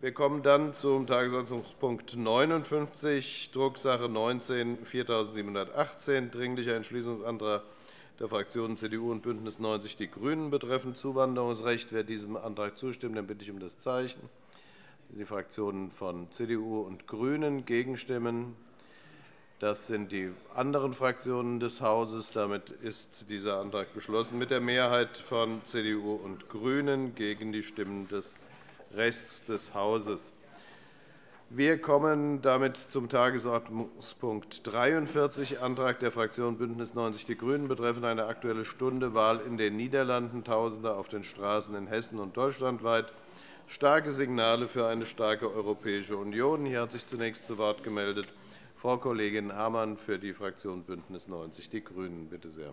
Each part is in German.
Wir kommen dann zum Tagesordnungspunkt 59, Drucksache 19 4718, Dringlicher Entschließungsantrag der Fraktionen CDU und BÜNDNIS 90 die GRÜNEN betreffend Zuwanderungsrecht. Wer diesem Antrag zustimmt, den bitte ich um das Zeichen. Die Fraktionen von CDU und GRÜNEN gegenstimmen. Das sind die anderen Fraktionen des Hauses. Damit ist dieser Antrag beschlossen mit der Mehrheit von CDU und GRÜNEN gegen die Stimmen des Rechts des Hauses. Wir kommen damit zum Tagesordnungspunkt 43, Antrag der Fraktion BÜNDNIS 90 die GRÜNEN betreffend eine Aktuelle Stunde Wahl in den Niederlanden, Tausende auf den Straßen in Hessen und deutschlandweit, starke Signale für eine starke Europäische Union. Hier hat sich zunächst zu Wort gemeldet Frau Kollegin Hamann für die Fraktion BÜNDNIS 90 die GRÜNEN. Bitte sehr.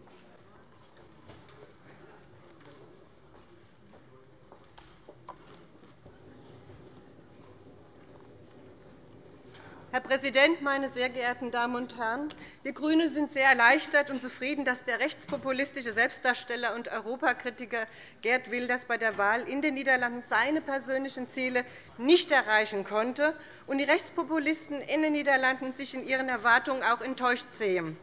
Herr Präsident, meine sehr geehrten Damen und Herren! Wir GRÜNE sind sehr erleichtert und zufrieden, dass der rechtspopulistische Selbstdarsteller und Europakritiker Gerd Wilders bei der Wahl in den Niederlanden seine persönlichen Ziele nicht erreichen konnte und die Rechtspopulisten in den Niederlanden sich in ihren Erwartungen auch enttäuscht sehen.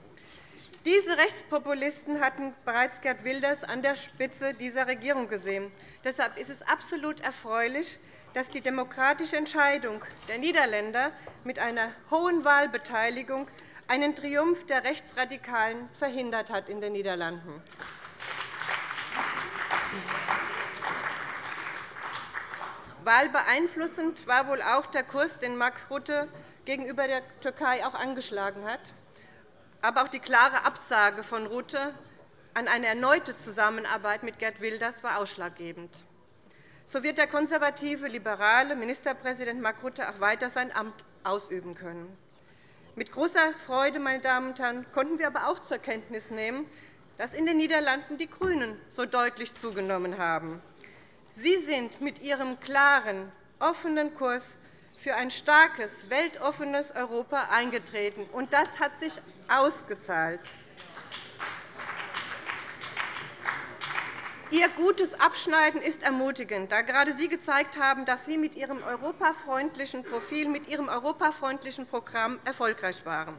Diese Rechtspopulisten hatten bereits Gerd Wilders an der Spitze dieser Regierung gesehen. Deshalb ist es absolut erfreulich, dass die demokratische Entscheidung der Niederländer mit einer hohen Wahlbeteiligung einen Triumph der Rechtsradikalen verhindert hat in den Niederlanden. Wahlbeeinflussend war wohl auch der Kurs, den Mark Rutte gegenüber der Türkei auch angeschlagen hat. Aber auch die klare Absage von Rutte an eine erneute Zusammenarbeit mit Gerd Wilders war ausschlaggebend. So wird der konservative, liberale Ministerpräsident Mark Rutte auch weiter sein Amt ausüben können. Mit großer Freude meine Damen und Herren, konnten wir aber auch zur Kenntnis nehmen, dass in den Niederlanden die GRÜNEN so deutlich zugenommen haben. Sie sind mit ihrem klaren, offenen Kurs für ein starkes, weltoffenes Europa eingetreten. und Das hat sich ausgezahlt. Ihr gutes Abschneiden ist ermutigend, da gerade Sie gezeigt haben, dass Sie mit Ihrem europafreundlichen Profil, mit Ihrem europafreundlichen Programm erfolgreich waren.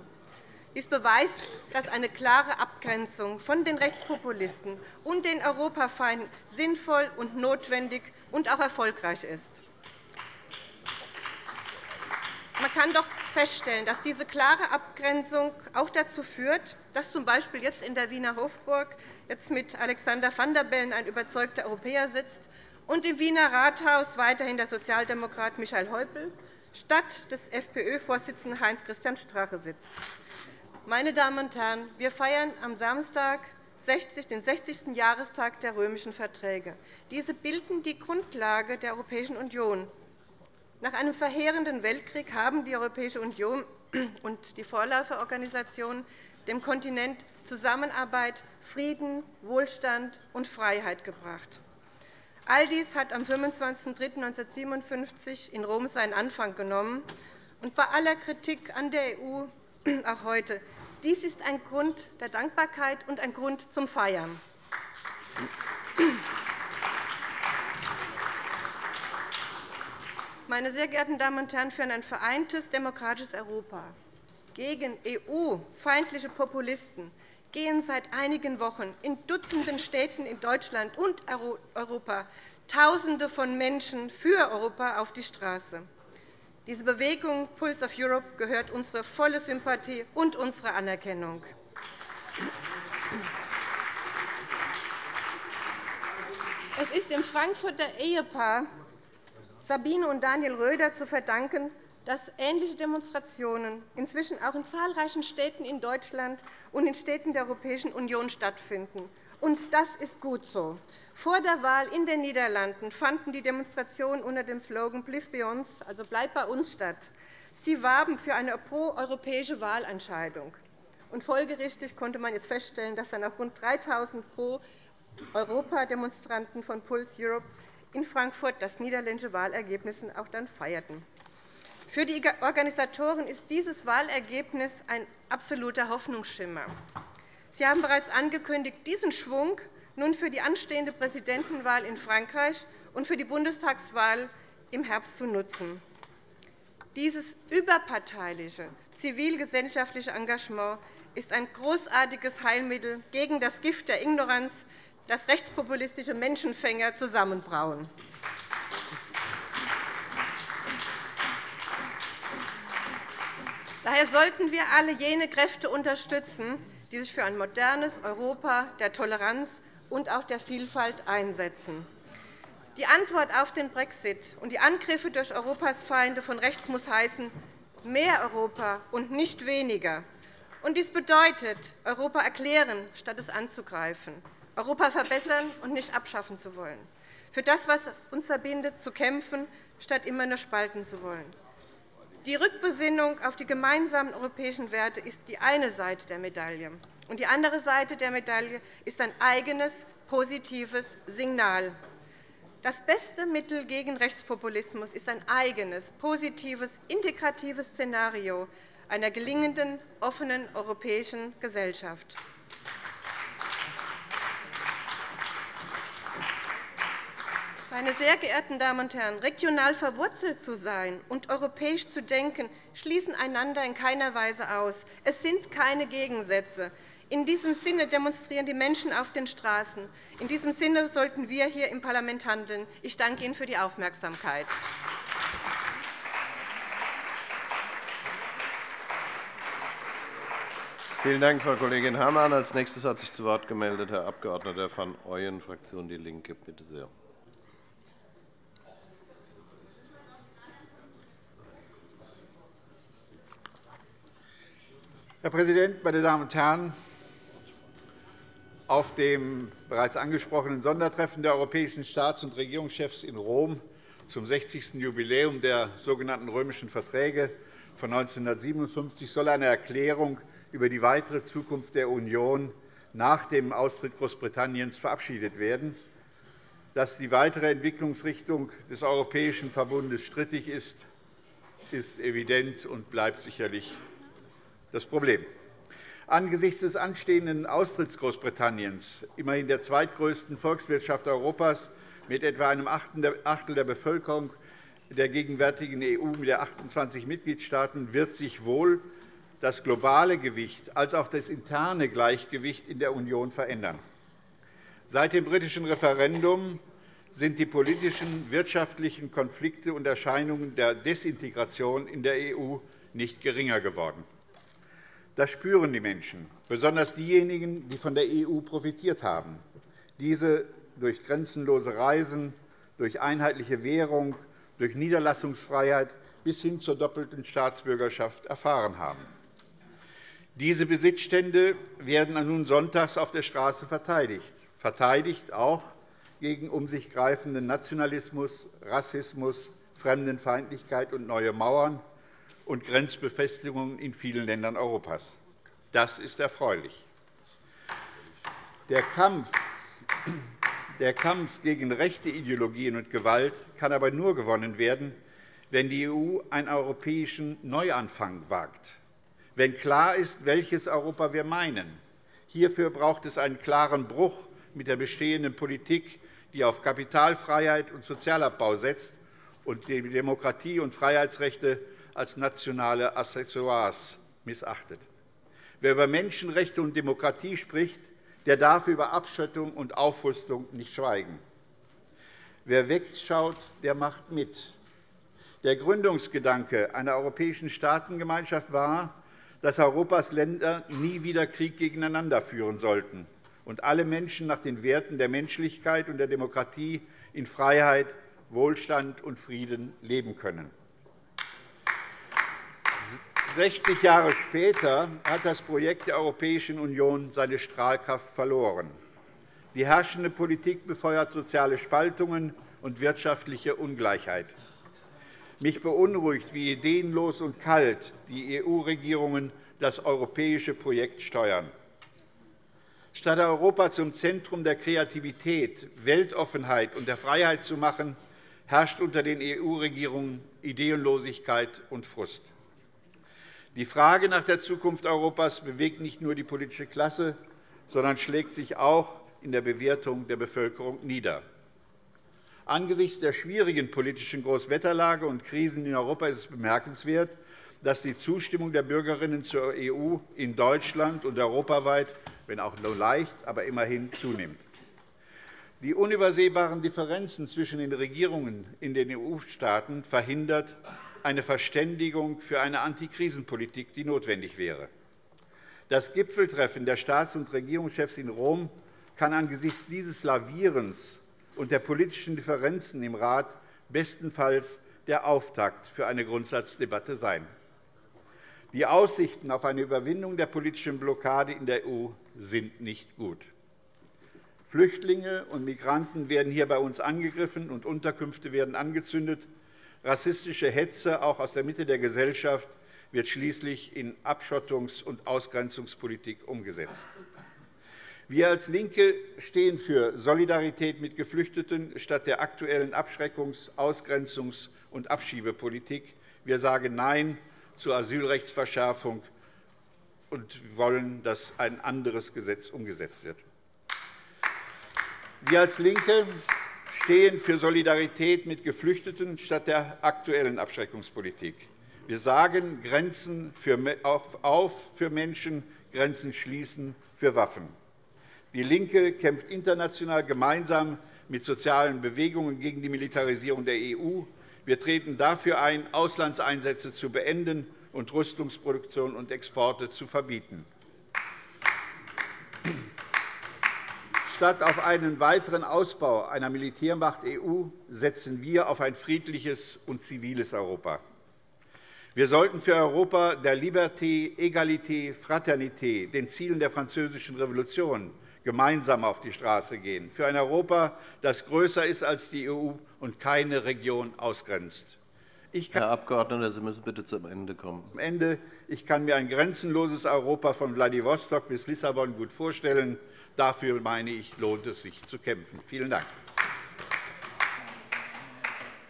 Dies beweist, dass eine klare Abgrenzung von den Rechtspopulisten und den Europafeinden sinnvoll und notwendig und auch erfolgreich ist. Man kann doch feststellen, dass diese klare Abgrenzung auch dazu führt, dass z. B. jetzt in der Wiener Hofburg jetzt mit Alexander van der Bellen ein überzeugter Europäer sitzt und im Wiener Rathaus weiterhin der Sozialdemokrat Michael Häupl statt des FPÖ-Vorsitzenden Heinz-Christian Strache sitzt. Meine Damen und Herren, wir feiern am Samstag den 60. Jahrestag der römischen Verträge. Diese bilden die Grundlage der Europäischen Union. Nach einem verheerenden Weltkrieg haben die Europäische Union und die Vorläuferorganisationen dem Kontinent Zusammenarbeit, Frieden, Wohlstand und Freiheit gebracht. All dies hat am 25.03.1957 in Rom seinen Anfang genommen. Und bei aller Kritik an der EU auch heute, dies ist ein Grund der Dankbarkeit und ein Grund zum Feiern. Meine sehr geehrten Damen und Herren, für ein vereintes demokratisches Europa gegen EU-feindliche Populisten gehen seit einigen Wochen in Dutzenden Städten in Deutschland und Europa Tausende von Menschen für Europa auf die Straße. Diese Bewegung Pulse of Europe gehört unsere volle Sympathie und unsere Anerkennung. Es ist dem Frankfurter Ehepaar Sabine und Daniel Röder zu verdanken, dass ähnliche Demonstrationen inzwischen auch in zahlreichen Städten in Deutschland und in Städten der Europäischen Union stattfinden. Und das ist gut so. Vor der Wahl in den Niederlanden fanden die Demonstrationen unter dem Slogan Bliv bei uns, also Bleib bei uns, statt. Sie warben für eine proeuropäische Wahlentscheidung. Und folgerichtig konnte man jetzt feststellen, dass dann auch rund 3.000 Pro-Europa-Demonstranten von Pulse Europe in Frankfurt das niederländische Wahlergebnis auch dann feierten. Für die Organisatoren ist dieses Wahlergebnis ein absoluter Hoffnungsschimmer. Sie haben bereits angekündigt, diesen Schwung nun für die anstehende Präsidentenwahl in Frankreich und für die Bundestagswahl im Herbst zu nutzen. Dieses überparteiliche zivilgesellschaftliche Engagement ist ein großartiges Heilmittel gegen das Gift der Ignoranz, das rechtspopulistische Menschenfänger zusammenbrauen. Daher sollten wir alle jene Kräfte unterstützen, die sich für ein modernes Europa der Toleranz und auch der Vielfalt einsetzen. Die Antwort auf den Brexit und die Angriffe durch Europas Feinde von rechts muss heißen, mehr Europa und nicht weniger. dies bedeutet, Europa erklären, statt es anzugreifen, Europa verbessern und nicht abschaffen zu wollen, für das, was uns verbindet, zu kämpfen, statt immer nur spalten zu wollen. Die Rückbesinnung auf die gemeinsamen europäischen Werte ist die eine Seite der Medaille. Und die andere Seite der Medaille ist ein eigenes, positives Signal. Das beste Mittel gegen Rechtspopulismus ist ein eigenes, positives, integratives Szenario einer gelingenden, offenen europäischen Gesellschaft. Meine sehr geehrten Damen und Herren, regional verwurzelt zu sein und europäisch zu denken, schließen einander in keiner Weise aus. Es sind keine Gegensätze. In diesem Sinne demonstrieren die Menschen auf den Straßen. In diesem Sinne sollten wir hier im Parlament handeln. Ich danke Ihnen für die Aufmerksamkeit. Vielen Dank, Frau Kollegin Herrmann. Als nächstes hat sich zu Wort gemeldet Herr Abg. van Ooyen, Fraktion DIE LINKE. Bitte sehr. Herr Präsident, meine Damen und Herren! Auf dem bereits angesprochenen Sondertreffen der europäischen Staats- und Regierungschefs in Rom zum 60. Jubiläum der sogenannten Römischen Verträge von 1957 soll eine Erklärung über die weitere Zukunft der Union nach dem Austritt Großbritanniens verabschiedet werden. Dass die weitere Entwicklungsrichtung des Europäischen Verbundes strittig ist, ist evident und bleibt sicherlich das Problem. Angesichts des anstehenden Austritts Großbritanniens, immerhin der zweitgrößten Volkswirtschaft Europas, mit etwa einem Achtel der Bevölkerung der gegenwärtigen EU mit 28 Mitgliedstaaten, wird sich wohl das globale Gewicht als auch das interne Gleichgewicht in der Union verändern. Seit dem britischen Referendum sind die politischen, wirtschaftlichen Konflikte und Erscheinungen der Desintegration in der EU nicht geringer geworden. Das spüren die Menschen, besonders diejenigen, die von der EU profitiert haben, diese durch grenzenlose Reisen, durch einheitliche Währung, durch Niederlassungsfreiheit bis hin zur doppelten Staatsbürgerschaft erfahren haben. Diese Besitzstände werden nun sonntags auf der Straße verteidigt, verteidigt auch gegen um sich greifenden Nationalismus, Rassismus, Fremdenfeindlichkeit und neue Mauern, und Grenzbefestigungen in vielen Ländern Europas. Das ist erfreulich. Der Kampf, der Kampf gegen rechte Ideologien und Gewalt kann aber nur gewonnen werden, wenn die EU einen europäischen Neuanfang wagt, wenn klar ist, welches Europa wir meinen. Hierfür braucht es einen klaren Bruch mit der bestehenden Politik, die auf Kapitalfreiheit und Sozialabbau setzt und die Demokratie- und Freiheitsrechte als nationale Accessoires missachtet. Wer über Menschenrechte und Demokratie spricht, der darf über Abschottung und Aufrüstung nicht schweigen. Wer wegschaut, der macht mit. Der Gründungsgedanke einer europäischen Staatengemeinschaft war, dass Europas Länder nie wieder Krieg gegeneinander führen sollten und alle Menschen nach den Werten der Menschlichkeit und der Demokratie in Freiheit, Wohlstand und Frieden leben können. 60 Jahre später hat das Projekt der Europäischen Union seine Strahlkraft verloren. Die herrschende Politik befeuert soziale Spaltungen und wirtschaftliche Ungleichheit. Mich beunruhigt, wie ideenlos und kalt die EU-Regierungen das europäische Projekt steuern. Statt Europa zum Zentrum der Kreativität, Weltoffenheit und der Freiheit zu machen, herrscht unter den EU-Regierungen Ideenlosigkeit und Frust. Die Frage nach der Zukunft Europas bewegt nicht nur die politische Klasse, sondern schlägt sich auch in der Bewertung der Bevölkerung nieder. Angesichts der schwierigen politischen Großwetterlage und Krisen in Europa ist es bemerkenswert, dass die Zustimmung der Bürgerinnen zur EU in Deutschland und europaweit, wenn auch nur leicht, aber immerhin zunimmt. Die unübersehbaren Differenzen zwischen den Regierungen in den EU-Staaten verhindert eine Verständigung für eine Antikrisenpolitik, die notwendig wäre. Das Gipfeltreffen der Staats- und Regierungschefs in Rom kann angesichts dieses Lavierens und der politischen Differenzen im Rat bestenfalls der Auftakt für eine Grundsatzdebatte sein. Die Aussichten auf eine Überwindung der politischen Blockade in der EU sind nicht gut. Flüchtlinge und Migranten werden hier bei uns angegriffen, und Unterkünfte werden angezündet. Rassistische Hetze, auch aus der Mitte der Gesellschaft, wird schließlich in Abschottungs- und Ausgrenzungspolitik umgesetzt. Wir als LINKE stehen für Solidarität mit Geflüchteten statt der aktuellen Abschreckungs-, Ausgrenzungs- und Abschiebepolitik. Wir sagen Nein zur Asylrechtsverschärfung und wollen, dass ein anderes Gesetz umgesetzt wird. Wir als LINKE stehen für Solidarität mit Geflüchteten statt der aktuellen Abschreckungspolitik. Wir sagen Grenzen auf für Menschen, Grenzen schließen für Waffen. DIE LINKE kämpft international gemeinsam mit sozialen Bewegungen gegen die Militarisierung der EU. Wir treten dafür ein, Auslandseinsätze zu beenden und Rüstungsproduktion und Exporte zu verbieten. Statt auf einen weiteren Ausbau einer Militärmacht EU setzen wir auf ein friedliches und ziviles Europa. Wir sollten für Europa der Liberté, Egalité, Fraternité, den Zielen der Französischen Revolution, gemeinsam auf die Straße gehen, für ein Europa, das größer ist als die EU und keine Region ausgrenzt. Herr Abgeordneter, Sie müssen bitte zum Ende kommen. Am Ende. Ich kann mir ein grenzenloses Europa von Vladivostok bis Lissabon gut vorstellen. Dafür, meine ich, lohnt es sich zu kämpfen. Vielen Dank.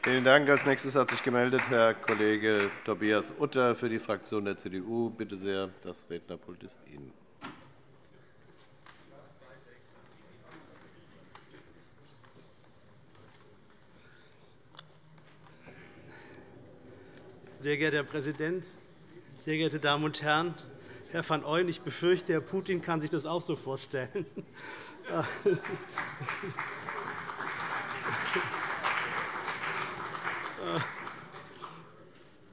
Vielen Dank. Als nächstes hat sich gemeldet Herr Kollege Tobias Utter für die Fraktion der CDU. Bitte sehr, das Rednerpult ist Ihnen. Sehr geehrter Herr Präsident, sehr geehrte Damen und Herren! Herr van Ooyen, ich befürchte, Herr Putin kann sich das auch so vorstellen.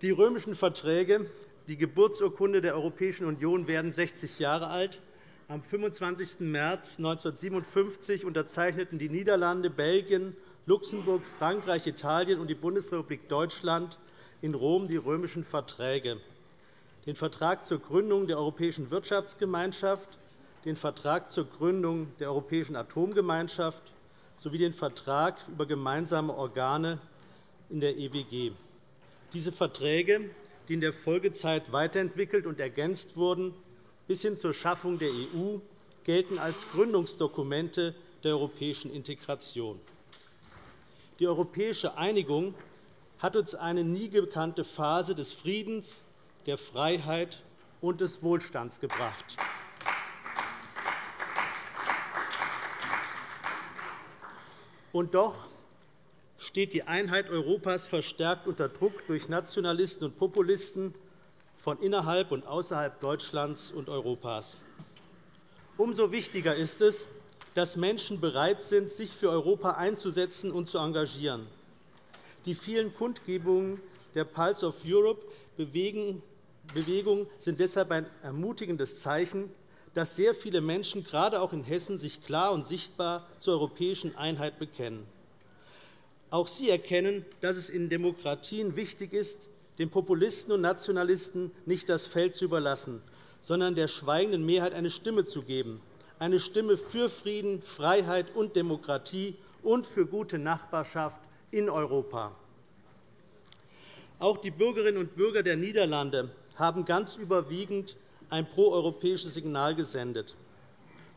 Die römischen Verträge, die Geburtsurkunde der Europäischen Union, werden 60 Jahre alt. Am 25. März 1957 unterzeichneten die Niederlande, Belgien, Luxemburg, Frankreich, Italien und die Bundesrepublik Deutschland in Rom die römischen Verträge den Vertrag zur Gründung der Europäischen Wirtschaftsgemeinschaft, den Vertrag zur Gründung der Europäischen Atomgemeinschaft sowie den Vertrag über gemeinsame Organe in der EWG. Diese Verträge, die in der Folgezeit weiterentwickelt und ergänzt wurden, bis hin zur Schaffung der EU, gelten als Gründungsdokumente der europäischen Integration. Die europäische Einigung hat uns eine nie gekannte Phase des Friedens, der Freiheit und des Wohlstands gebracht. Und doch steht die Einheit Europas verstärkt unter Druck durch Nationalisten und Populisten von innerhalb und außerhalb Deutschlands und Europas. Umso wichtiger ist es, dass Menschen bereit sind, sich für Europa einzusetzen und zu engagieren. Die vielen Kundgebungen der Pulse of Europe Bewegung sind deshalb ein ermutigendes Zeichen, dass sehr viele Menschen, gerade auch in Hessen, sich klar und sichtbar zur europäischen Einheit bekennen. Auch sie erkennen, dass es in Demokratien wichtig ist, den Populisten und Nationalisten nicht das Feld zu überlassen, sondern der schweigenden Mehrheit eine Stimme zu geben, eine Stimme für Frieden, Freiheit und Demokratie und für gute Nachbarschaft in Europa. Auch die Bürgerinnen und Bürger der Niederlande haben ganz überwiegend ein proeuropäisches Signal gesendet.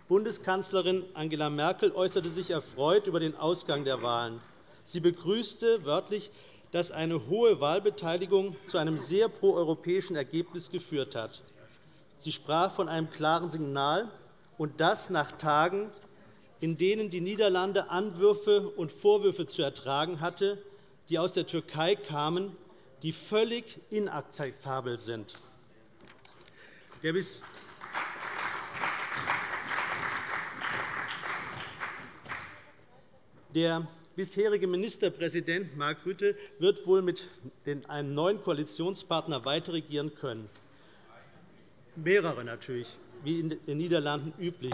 Bundeskanzlerin Angela Merkel äußerte sich erfreut über den Ausgang der Wahlen. Sie begrüßte wörtlich, dass eine hohe Wahlbeteiligung zu einem sehr proeuropäischen Ergebnis geführt hat. Sie sprach von einem klaren Signal, und das nach Tagen, in denen die Niederlande Anwürfe und Vorwürfe zu ertragen hatte, die aus der Türkei kamen, die völlig inakzeptabel sind. Der bis der bisherige Ministerpräsident Mark Rutte wird wohl mit einem neuen Koalitionspartner weiterregieren können. Mehrere natürlich, wie in den Niederlanden üblich.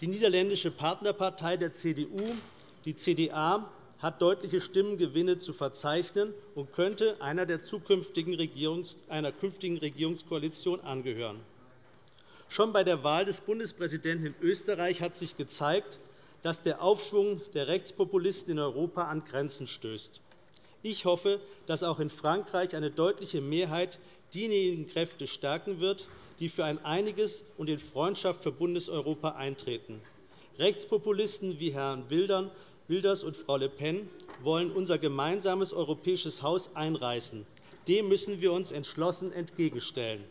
Die niederländische Partnerpartei der CDU, die CDA, hat deutliche Stimmengewinne zu verzeichnen und könnte einer, der zukünftigen Regierungs einer künftigen Regierungskoalition angehören. Schon bei der Wahl des Bundespräsidenten in Österreich hat sich gezeigt, dass der Aufschwung der Rechtspopulisten in Europa an Grenzen stößt. Ich hoffe, dass auch in Frankreich eine deutliche Mehrheit diejenigen Kräfte stärken wird, die für ein einiges und in Freundschaft verbundenes Europa eintreten. Rechtspopulisten wie Herrn Wilders und Frau Le Pen wollen unser gemeinsames europäisches Haus einreißen. Dem müssen wir uns entschlossen entgegenstellen.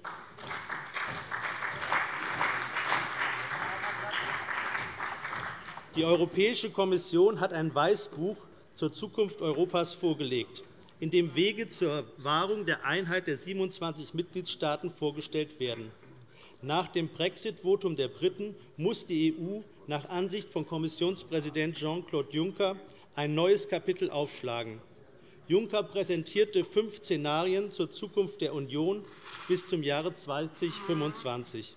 Die Europäische Kommission hat ein Weißbuch zur Zukunft Europas vorgelegt, in dem Wege zur Wahrung der Einheit der 27 Mitgliedstaaten vorgestellt werden. Nach dem Brexit-Votum der Briten muss die EU nach Ansicht von Kommissionspräsident Jean-Claude Juncker ein neues Kapitel aufschlagen. Juncker präsentierte fünf Szenarien zur Zukunft der Union bis zum Jahre 2025.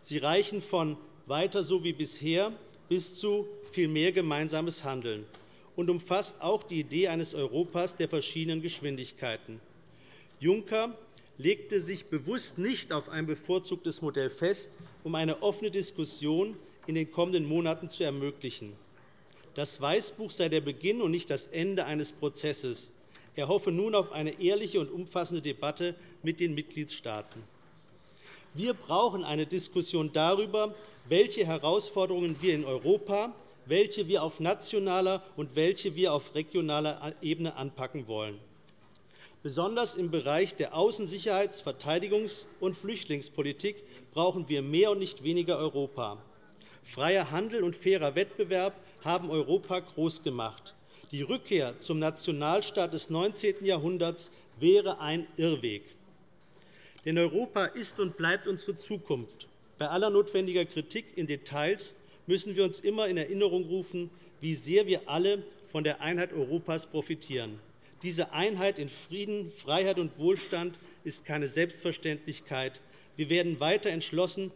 Sie reichen von weiter so wie bisher bis zu viel mehr gemeinsames Handeln und umfasst auch die Idee eines Europas der verschiedenen Geschwindigkeiten. Juncker legte sich bewusst nicht auf ein bevorzugtes Modell fest, um eine offene Diskussion in den kommenden Monaten zu ermöglichen. Das Weißbuch sei der Beginn und nicht das Ende eines Prozesses. Er hoffe nun auf eine ehrliche und umfassende Debatte mit den Mitgliedstaaten. Wir brauchen eine Diskussion darüber, welche Herausforderungen wir in Europa, welche wir auf nationaler und welche wir auf regionaler Ebene anpacken wollen. Besonders im Bereich der Außen-, Sicherheits-, Verteidigungs- und Flüchtlingspolitik brauchen wir mehr und nicht weniger Europa. Freier Handel und fairer Wettbewerb haben Europa groß gemacht. Die Rückkehr zum Nationalstaat des 19. Jahrhunderts wäre ein Irrweg. Denn Europa ist und bleibt unsere Zukunft. Bei aller notwendiger Kritik in Details müssen wir uns immer in Erinnerung rufen, wie sehr wir alle von der Einheit Europas profitieren. Diese Einheit in Frieden, Freiheit und Wohlstand ist keine Selbstverständlichkeit. Wir werden weiter entschlossen.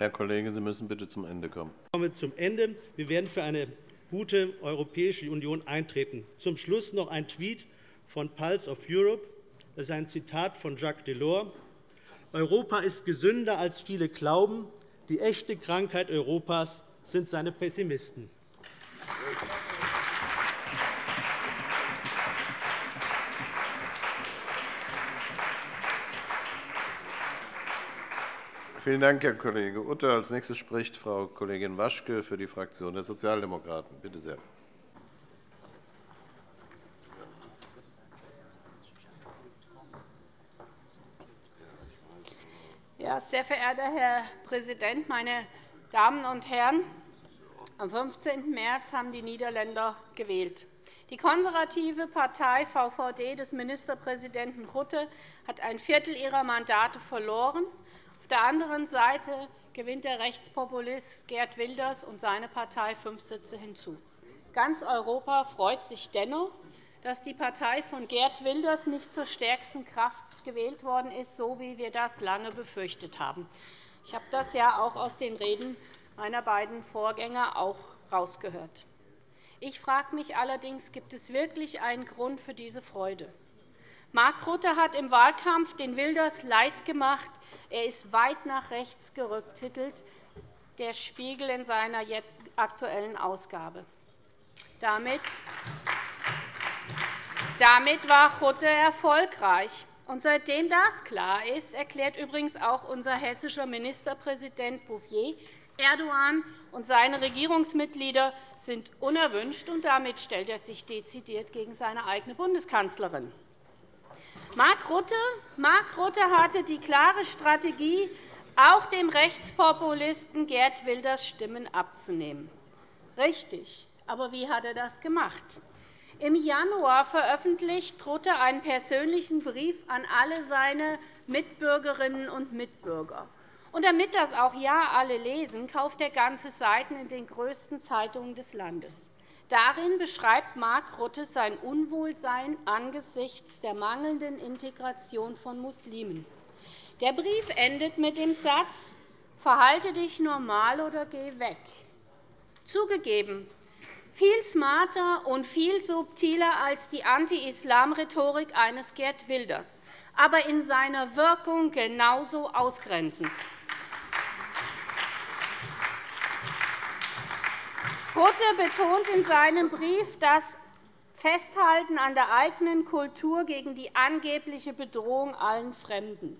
Herr Kollege, Sie müssen bitte zum Ende kommen. Ich komme zum Ende. Wir werden für eine gute Europäische Union eintreten. Zum Schluss noch ein Tweet von Pulse of Europe. Das ist ein Zitat von Jacques Delors. Europa ist gesünder, als viele glauben. Die echte Krankheit Europas sind seine Pessimisten. Vielen Dank, Herr Kollege Utter. Als nächstes spricht Frau Kollegin Waschke für die Fraktion der Sozialdemokraten. Bitte sehr. Ja, sehr verehrter Herr Präsident, meine Damen und Herren! Am 15. März haben die Niederländer gewählt. Die konservative Partei VVD des Ministerpräsidenten Rutte hat ein Viertel ihrer Mandate verloren. Auf der anderen Seite gewinnt der Rechtspopulist Gerd Wilders und seine Partei fünf Sitze hinzu. Ganz Europa freut sich dennoch, dass die Partei von Gerd Wilders nicht zur stärksten Kraft gewählt worden ist, so wie wir das lange befürchtet haben. Ich habe das ja auch aus den Reden meiner beiden Vorgänger auch herausgehört. Ich frage mich allerdings, gibt es wirklich einen Grund für diese Freude? Mark Rutte hat im Wahlkampf den Wilders leid gemacht. Er ist weit nach rechts gerückt, titelt der Spiegel in seiner jetzt aktuellen Ausgabe. Damit damit war Rutte erfolgreich. Und seitdem das klar ist, erklärt übrigens auch unser hessischer Ministerpräsident Bouffier, Erdogan und seine Regierungsmitglieder sind unerwünscht, und damit stellt er sich dezidiert gegen seine eigene Bundeskanzlerin. Mark Rutte, Mark Rutte hatte die klare Strategie, auch dem Rechtspopulisten Gerd Wilders Stimmen abzunehmen. Richtig. Aber wie hat er das gemacht? Im Januar veröffentlicht Rutte einen persönlichen Brief an alle seine Mitbürgerinnen und Mitbürger. Und damit das auch ja alle lesen, kauft er ganze Seiten in den größten Zeitungen des Landes. Darin beschreibt Mark Rutte sein Unwohlsein angesichts der mangelnden Integration von Muslimen. Der Brief endet mit dem Satz, Verhalte dich normal oder geh weg. Zugegeben, viel smarter und viel subtiler als die Anti-Islam-Rhetorik eines Gerd Wilders, aber in seiner Wirkung genauso ausgrenzend. Rutte betont in seinem Brief das Festhalten an der eigenen Kultur gegen die angebliche Bedrohung allen Fremden.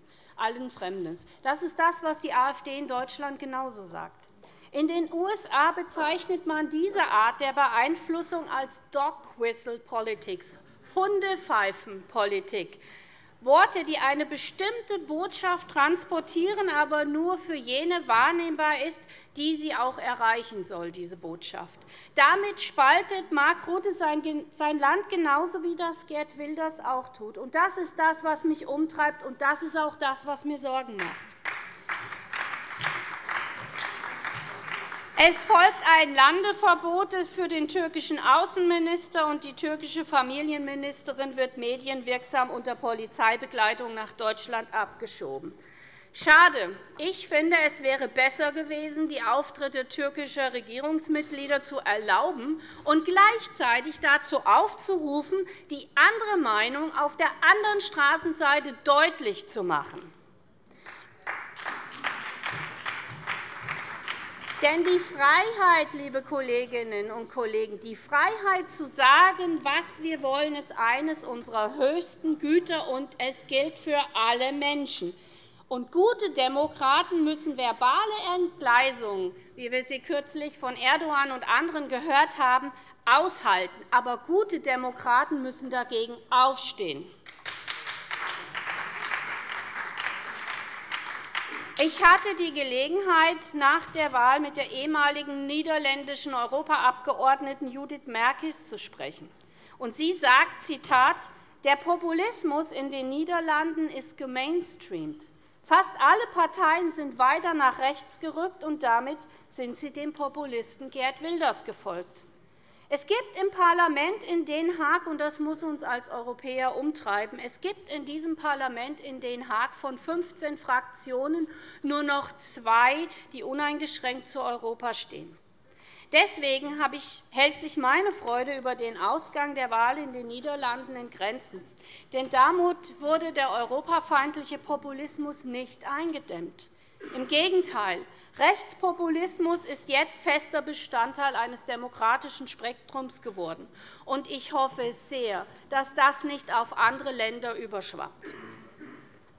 Das ist das, was die AfD in Deutschland genauso sagt. In den USA bezeichnet man diese Art der Beeinflussung als Dog-Whistle-Politics, Hundepfeifenpolitik. Worte, die eine bestimmte Botschaft transportieren, aber nur für jene wahrnehmbar ist, die sie auch erreichen soll, diese Botschaft. Damit spaltet Mark Rutte sein Land genauso, wie das Gerd Wilders auch tut. Das ist das, was mich umtreibt, und das ist auch das, was mir Sorgen macht. Es folgt ein Landeverbot für den türkischen Außenminister, und die türkische Familienministerin wird medienwirksam unter Polizeibegleitung nach Deutschland abgeschoben. Schade. Ich finde, es wäre besser gewesen, die Auftritte türkischer Regierungsmitglieder zu erlauben und gleichzeitig dazu aufzurufen, die andere Meinung auf der anderen Straßenseite deutlich zu machen. Denn die Freiheit, liebe Kolleginnen und Kollegen, die Freiheit zu sagen, was wir wollen, ist eines unserer höchsten Güter, und es gilt für alle Menschen. Und gute Demokraten müssen verbale Entgleisungen, wie wir sie kürzlich von Erdogan und anderen gehört haben, aushalten. Aber gute Demokraten müssen dagegen aufstehen. Ich hatte die Gelegenheit, nach der Wahl mit der ehemaligen niederländischen Europaabgeordneten Judith Merkis zu sprechen. sie sagt, Zitat, der Populismus in den Niederlanden ist gemainstreamt. Fast alle Parteien sind weiter nach rechts gerückt, und damit sind sie dem Populisten Gerd Wilders gefolgt. Es gibt im Parlament in Den Haag, und das muss uns als Europäer umtreiben, es gibt in diesem Parlament in Den Haag von 15 Fraktionen nur noch zwei, die uneingeschränkt zu Europa stehen. Deswegen hält sich meine Freude über den Ausgang der Wahl in den Niederlanden in Grenzen. Denn damit wurde der europafeindliche Populismus nicht eingedämmt. Im Gegenteil, Rechtspopulismus ist jetzt fester Bestandteil eines demokratischen Spektrums geworden. Ich hoffe sehr, dass das nicht auf andere Länder überschwappt.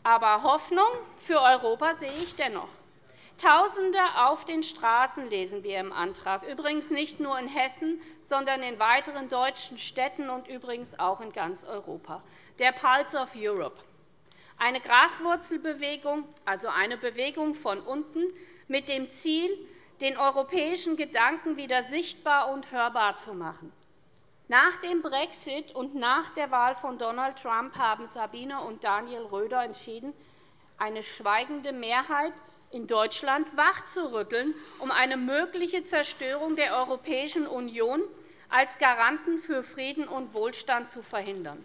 Aber Hoffnung für Europa sehe ich dennoch. Tausende auf den Straßen lesen wir im Antrag, übrigens nicht nur in Hessen, sondern in weiteren deutschen Städten und übrigens auch in ganz Europa. Der Pulse of Europe, eine Graswurzelbewegung, also eine Bewegung von unten, mit dem Ziel, den europäischen Gedanken wieder sichtbar und hörbar zu machen. Nach dem Brexit und nach der Wahl von Donald Trump haben Sabine und Daniel Röder entschieden, eine schweigende Mehrheit in Deutschland wachzurütteln, um eine mögliche Zerstörung der Europäischen Union als Garanten für Frieden und Wohlstand zu verhindern.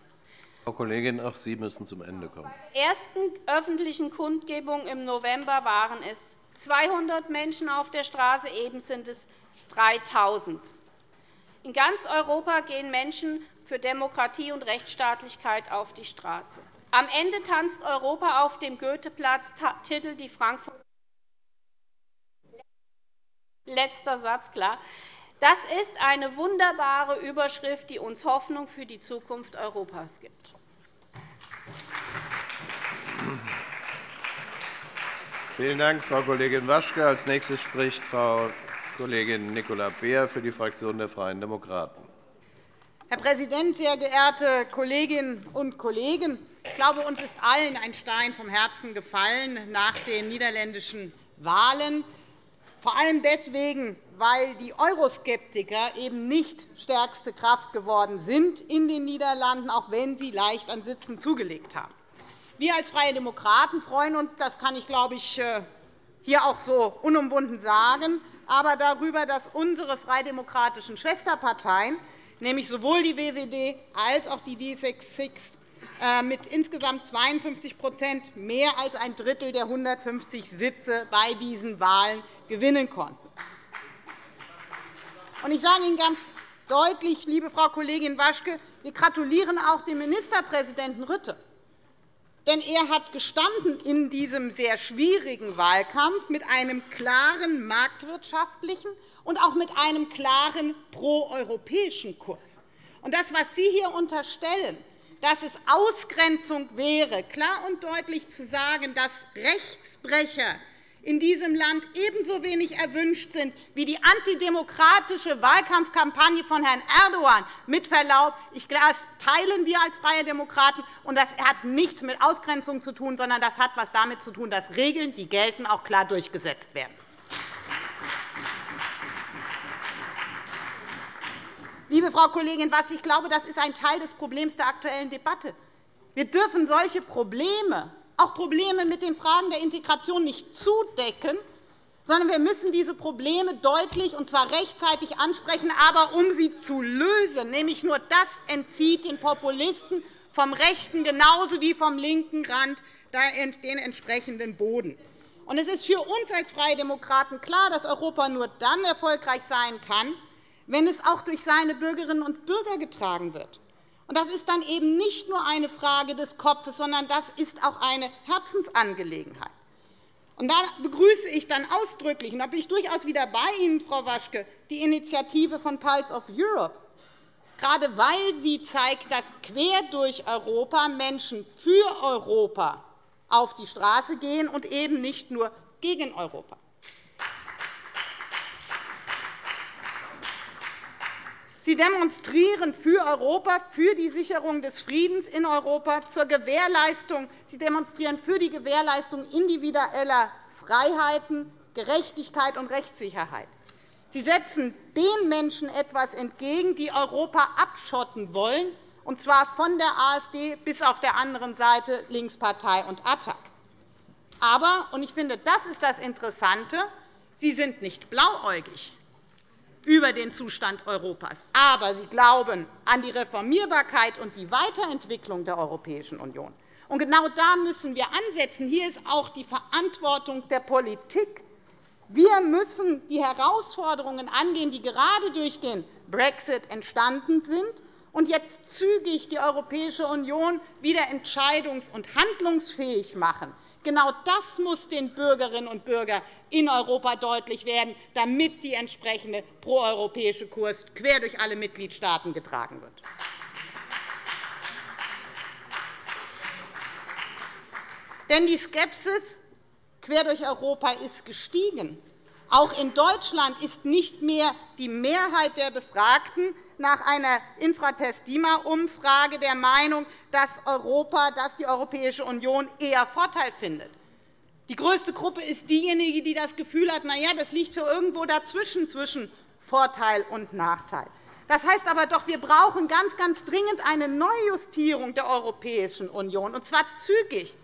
Frau Kollegin, auch Sie müssen zum Ende kommen. Bei der ersten öffentlichen Kundgebung im November waren es 200 Menschen auf der Straße, eben sind es 3.000. In ganz Europa gehen Menschen für Demokratie und Rechtsstaatlichkeit auf die Straße. Am Ende tanzt Europa auf dem Goetheplatz, titelt die Frankfurter Letzter Satz, klar. Das ist eine wunderbare Überschrift, die uns Hoffnung für die Zukunft Europas gibt. Vielen Dank, Frau Kollegin Waschke. Als nächstes spricht Frau Kollegin Nicola Beer für die Fraktion der Freien Demokraten. Herr Präsident, sehr geehrte Kolleginnen und Kollegen! Ich glaube, uns ist allen ein Stein vom Herzen gefallen nach den niederländischen Wahlen. vor allem deswegen, weil die Euroskeptiker eben nicht stärkste Kraft geworden sind in den Niederlanden, auch wenn sie leicht an Sitzen zugelegt haben. Wir als Freie Demokraten freuen uns, das kann ich, glaube ich, äh, hier auch so unumwunden sagen, aber darüber, dass unsere freidemokratischen Schwesterparteien, nämlich sowohl die WWD als auch die D66, äh, mit insgesamt 52% mehr als ein Drittel der 150 Sitze bei diesen Wahlen gewinnen konnten. Ich sage Ihnen ganz deutlich, liebe Frau Kollegin Waschke, wir gratulieren auch dem Ministerpräsidenten Rütte. Denn er hat gestanden in diesem sehr schwierigen Wahlkampf mit einem klaren marktwirtschaftlichen und auch mit einem klaren proeuropäischen Kurs. Und das, was Sie hier unterstellen, dass es Ausgrenzung wäre, klar und deutlich zu sagen, dass Rechtsbrecher in diesem Land ebenso wenig erwünscht sind wie die antidemokratische Wahlkampfkampagne von Herrn Erdogan. Mit Verlaub, das teilen wir als Freie Demokraten, und das hat nichts mit Ausgrenzung zu tun, sondern das hat etwas damit zu tun, dass Regeln, die gelten, auch klar durchgesetzt werden. Liebe Frau Kollegin Wasch, ich glaube, das ist ein Teil des Problems der aktuellen Debatte. Wir dürfen solche Probleme auch Probleme mit den Fragen der Integration nicht zudecken, sondern wir müssen diese Probleme deutlich und zwar rechtzeitig ansprechen, aber um sie zu lösen. Nämlich nur das entzieht den Populisten vom rechten genauso wie vom linken Rand den entsprechenden Boden. Es ist für uns als Freie Demokraten klar, dass Europa nur dann erfolgreich sein kann, wenn es auch durch seine Bürgerinnen und Bürger getragen wird. Das ist dann eben nicht nur eine Frage des Kopfes, sondern das ist auch eine Herzensangelegenheit. Und da begrüße ich dann ausdrücklich, und da bin ich durchaus wieder bei Ihnen, Frau Waschke, die Initiative von Pulse of Europe, gerade weil sie zeigt, dass quer durch Europa Menschen für Europa auf die Straße gehen und eben nicht nur gegen Europa. Sie demonstrieren für Europa, für die Sicherung des Friedens in Europa, zur Gewährleistung. Sie demonstrieren für die Gewährleistung individueller Freiheiten, Gerechtigkeit und Rechtssicherheit. Sie setzen den Menschen etwas entgegen, die Europa abschotten wollen, und zwar von der AfD bis auf der anderen Seite Linkspartei und ATTAC. Aber, und ich finde, das ist das Interessante, Sie sind nicht blauäugig über den Zustand Europas. Aber Sie glauben an die Reformierbarkeit und die Weiterentwicklung der Europäischen Union. Und genau da müssen wir ansetzen. Hier ist auch die Verantwortung der Politik. Wir müssen die Herausforderungen angehen, die gerade durch den Brexit entstanden sind, und jetzt zügig die Europäische Union wieder entscheidungs- und handlungsfähig machen. Genau das muss den Bürgerinnen und Bürgern in Europa deutlich werden, damit der entsprechende proeuropäische Kurs quer durch alle Mitgliedstaaten getragen wird. Denn die Skepsis quer durch Europa ist gestiegen. Auch in Deutschland ist nicht mehr die Mehrheit der Befragten nach einer Infratest-DIMA-Umfrage der Meinung, dass Europa, dass die Europäische Union eher Vorteil findet. Die größte Gruppe ist diejenige, die das Gefühl hat, na ja, das liegt so irgendwo dazwischen, zwischen Vorteil und Nachteil. Das heißt aber doch, wir brauchen ganz, ganz dringend eine Neujustierung der Europäischen Union, und zwar zügig.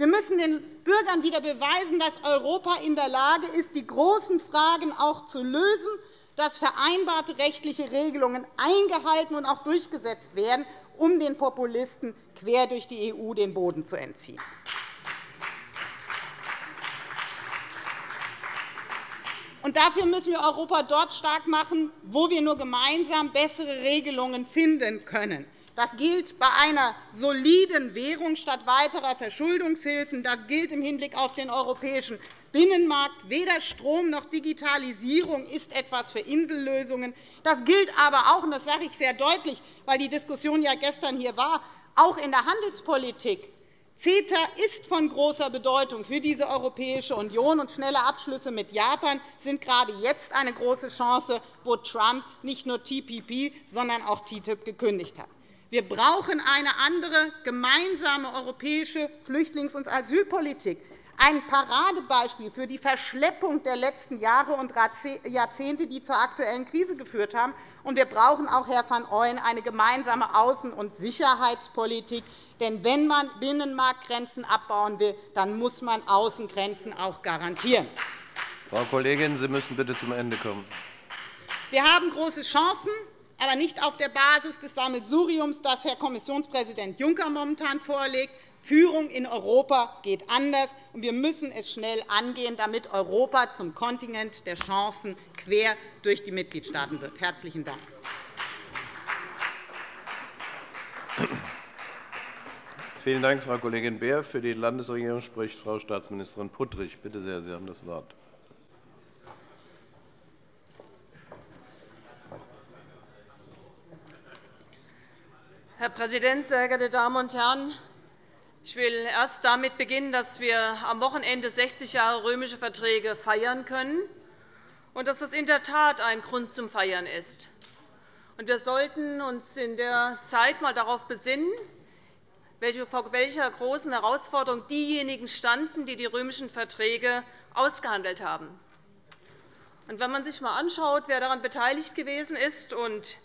Wir müssen den Bürgern wieder beweisen, dass Europa in der Lage ist, die großen Fragen auch zu lösen, dass vereinbarte rechtliche Regelungen eingehalten und auch durchgesetzt werden, um den Populisten quer durch die EU den Boden zu entziehen. Und dafür müssen wir Europa dort stark machen, wo wir nur gemeinsam bessere Regelungen finden können. Das gilt bei einer soliden Währung statt weiterer Verschuldungshilfen. Das gilt im Hinblick auf den europäischen Binnenmarkt. Weder Strom noch Digitalisierung ist etwas für Insellösungen. Das gilt aber auch, und das sage ich sehr deutlich, weil die Diskussion ja gestern hier war, auch in der Handelspolitik. CETA ist von großer Bedeutung für diese Europäische Union, und schnelle Abschlüsse mit Japan sind gerade jetzt eine große Chance, wo Trump nicht nur TPP, sondern auch TTIP gekündigt hat. Wir brauchen eine andere gemeinsame europäische Flüchtlings- und Asylpolitik, ein Paradebeispiel für die Verschleppung der letzten Jahre und Jahrzehnte, die zur aktuellen Krise geführt haben. Und wir brauchen auch, Herr van Ooyen, eine gemeinsame Außen- und Sicherheitspolitik. Denn wenn man Binnenmarktgrenzen abbauen will, dann muss man Außengrenzen auch garantieren. Frau Kollegin, Sie müssen bitte zum Ende kommen. Wir haben große Chancen, aber nicht auf der Basis des Sammelsuriums, das Herr Kommissionspräsident Juncker momentan vorlegt. Führung in Europa geht anders, und wir müssen es schnell angehen, damit Europa zum Kontinent der Chancen quer durch die Mitgliedstaaten wird. – Herzlichen Dank. Vielen Dank, Frau Kollegin Beer. Für die Landesregierung spricht Frau Staatsministerin Puttrich. Bitte sehr, Sie haben das Wort. Herr Präsident, sehr geehrte Damen und Herren! Ich will erst damit beginnen, dass wir am Wochenende 60 Jahre römische Verträge feiern können und dass das in der Tat ein Grund zum Feiern ist. Wir sollten uns in der Zeit einmal darauf besinnen, vor welcher großen Herausforderung diejenigen standen, die die römischen Verträge ausgehandelt haben. Wenn man sich einmal anschaut, wer daran beteiligt gewesen ist und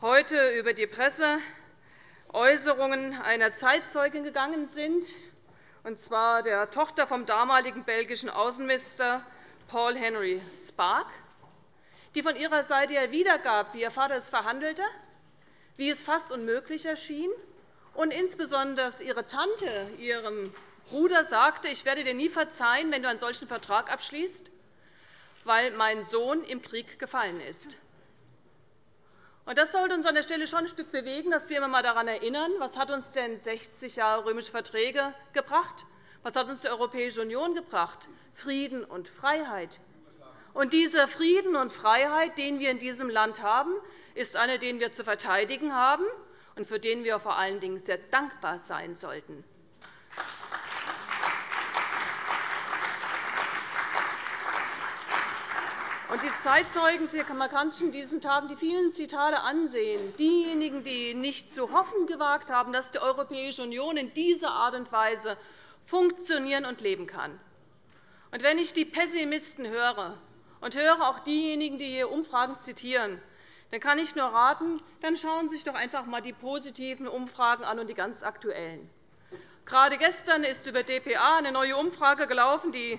heute über die Presse Äußerungen einer Zeitzeugin gegangen sind, und zwar der Tochter vom damaligen belgischen Außenminister Paul Henry Spark, die von ihrer Seite her wiedergab, wie ihr Vater es verhandelte, wie es fast unmöglich erschien, und insbesondere ihre Tante ihrem Bruder sagte, ich werde dir nie verzeihen, wenn du einen solchen Vertrag abschließt, weil mein Sohn im Krieg gefallen ist. Das sollte uns an der Stelle schon ein Stück bewegen, dass wir einmal daran erinnern, was hat uns denn 60 Jahre römische Verträge gebracht? Was hat uns die Europäische Union gebracht? Frieden und Freiheit. Und dieser Frieden und Freiheit, den wir in diesem Land haben, ist einer, den wir zu verteidigen haben und für den wir vor allen Dingen sehr dankbar sein sollten. Und die Zeitzeugen, man kann sich in diesen Tagen die vielen Zitate ansehen, diejenigen, die nicht zu hoffen gewagt haben, dass die Europäische Union in dieser Art und Weise funktionieren und leben kann. Und wenn ich die Pessimisten höre und höre auch diejenigen, die hier Umfragen zitieren, dann kann ich nur raten, dann schauen Sie sich doch einfach einmal die positiven Umfragen an und die ganz aktuellen. Gerade gestern ist über dpa eine neue Umfrage gelaufen, die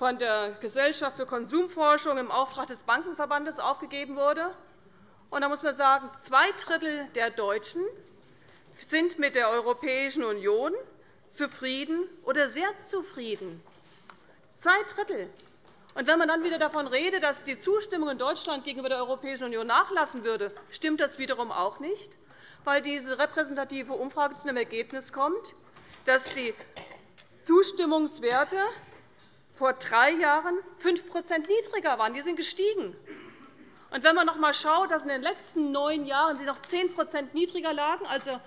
von der Gesellschaft für Konsumforschung im Auftrag des Bankenverbandes aufgegeben wurde. da muss man sagen, zwei Drittel der Deutschen sind mit der Europäischen Union zufrieden oder sehr zufrieden. Zwei Drittel. Und wenn man dann wieder davon redet, dass die Zustimmung in Deutschland gegenüber der Europäischen Union nachlassen würde, stimmt das wiederum auch nicht, weil diese repräsentative Umfrage zu dem Ergebnis kommt, dass die Zustimmungswerte vor drei Jahren 5% niedriger waren. Die sind gestiegen. Und wenn man noch einmal schaut, dass in den letzten neun Jahren sie noch 10% niedriger lagen, also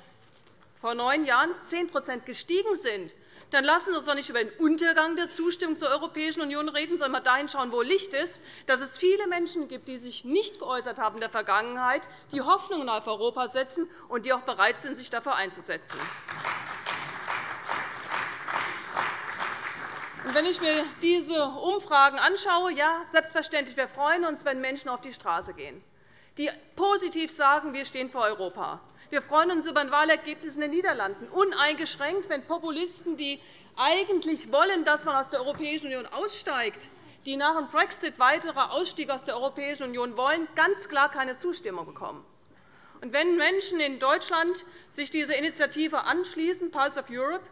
vor neun Jahren 10% gestiegen sind, dann lassen Sie uns doch nicht über den Untergang der Zustimmung zur Europäischen Union reden, sondern mal dahin schauen, wo Licht ist, dass es viele Menschen gibt, die sich nicht geäußert haben in der Vergangenheit, die Hoffnungen auf Europa setzen und die auch bereit sind, sich dafür einzusetzen. Wenn ich mir diese Umfragen anschaue, ja, selbstverständlich, wir freuen uns, wenn Menschen auf die Straße gehen, die positiv sagen, wir stehen vor Europa. Wir freuen uns über ein Wahlergebnis in den Niederlanden, uneingeschränkt, wenn Populisten, die eigentlich wollen, dass man aus der Europäischen Union aussteigt, die nach dem Brexit weiterer Ausstieg aus der Europäischen Union wollen, ganz klar keine Zustimmung bekommen. Und wenn Menschen in Deutschland sich dieser Initiative anschließen, Pulse of Europe,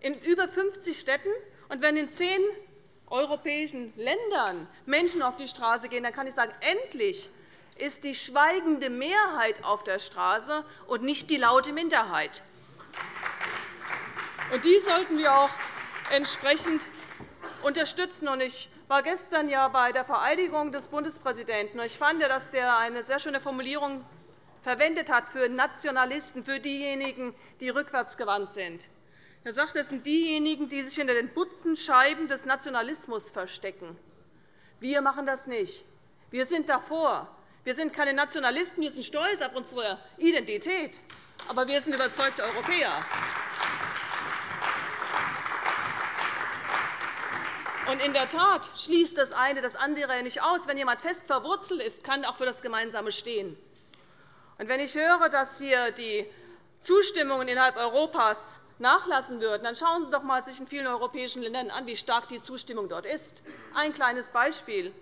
in über 50 Städten, und wenn in zehn europäischen Ländern Menschen auf die Straße gehen, dann kann ich sagen, endlich ist die schweigende Mehrheit auf der Straße und nicht die laute Minderheit. Und die sollten wir auch entsprechend unterstützen. Ich war gestern ja bei der Vereidigung des Bundespräsidenten. Ich fand, dass er eine sehr schöne Formulierung verwendet hat für Nationalisten, für diejenigen, die rückwärtsgewandt sind. Er sagt, es sind diejenigen, die sich hinter den Butzenscheiben des Nationalismus verstecken. Wir machen das nicht. Wir sind davor. Wir sind keine Nationalisten. Wir sind stolz auf unsere Identität. Aber wir sind überzeugte Und in der Tat schließt das eine das andere nicht aus. Wenn jemand fest verwurzelt ist, kann auch für das Gemeinsame stehen. Und wenn ich höre, dass hier die Zustimmungen innerhalb Europas nachlassen würden, dann schauen Sie doch einmal sich in vielen europäischen Ländern an, wie stark die Zustimmung dort ist. Ein kleines Beispiel.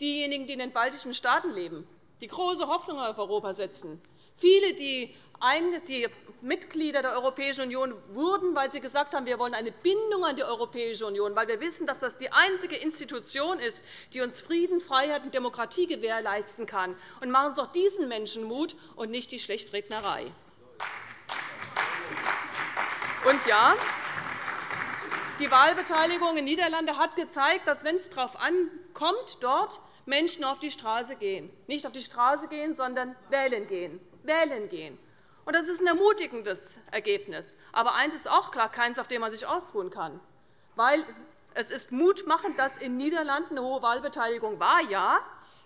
Diejenigen, die in den baltischen Staaten leben, die große Hoffnung auf Europa setzen, viele, die Mitglieder der Europäischen Union wurden, weil sie gesagt haben, wir wollen eine Bindung an die Europäische Union, weil wir wissen, dass das die einzige Institution ist, die uns Frieden, Freiheit und Demokratie gewährleisten kann. Und machen Sie doch diesen Menschen Mut und nicht die Schlechtrednerei. Und ja, die Wahlbeteiligung in den Niederlanden hat gezeigt, dass, wenn es darauf ankommt, dort Menschen auf die Straße gehen. Nicht auf die Straße gehen, sondern wählen gehen. Wählen gehen. Und das ist ein ermutigendes Ergebnis. Aber eines ist auch klar, keins, auf dem man sich ausruhen kann. Weil es ist mutmachend, dass in den Niederlanden eine hohe Wahlbeteiligung war, ja.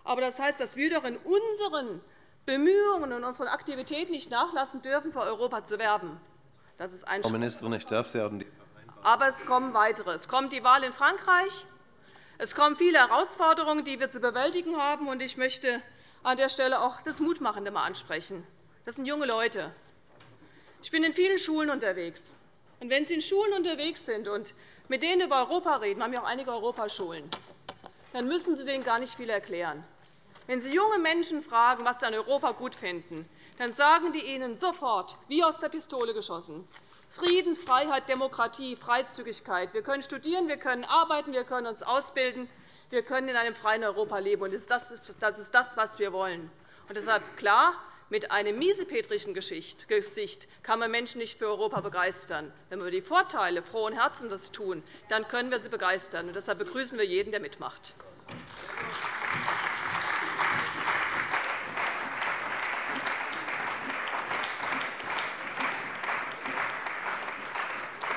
Aber das heißt, dass wir doch in unseren Bemühungen und unseren Aktivitäten nicht nachlassen dürfen, für Europa zu werben. Das ist ein Frau Ministerin, ich darf Sie haben Aber es kommen weitere. Es kommt die Wahl in Frankreich. Es kommen viele Herausforderungen, die wir zu bewältigen haben. Ich möchte an der Stelle auch das Mutmachende mal ansprechen. Das sind junge Leute. Ich bin in vielen Schulen unterwegs. Und wenn Sie in Schulen unterwegs sind und mit denen über Europa reden, wir haben ja auch einige Europaschulen, dann müssen Sie denen gar nicht viel erklären. Wenn Sie junge Menschen fragen, was sie an Europa gut finden, dann sagen die Ihnen sofort, wie aus der Pistole geschossen, Frieden, Freiheit, Demokratie, Freizügigkeit. Wir können studieren, wir können arbeiten, wir können uns ausbilden, wir können in einem freien Europa leben. Das ist das, was wir wollen. Und deshalb klar, mit einem miesepetrischen Gesicht kann man Menschen nicht für Europa begeistern. Wenn wir die Vorteile frohen Herzens das tun, dann können wir sie begeistern. Und deshalb begrüßen wir jeden, der mitmacht.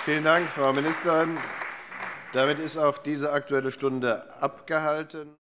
Vielen Dank, Frau Ministerin. Damit ist auch diese Aktuelle Stunde abgehalten.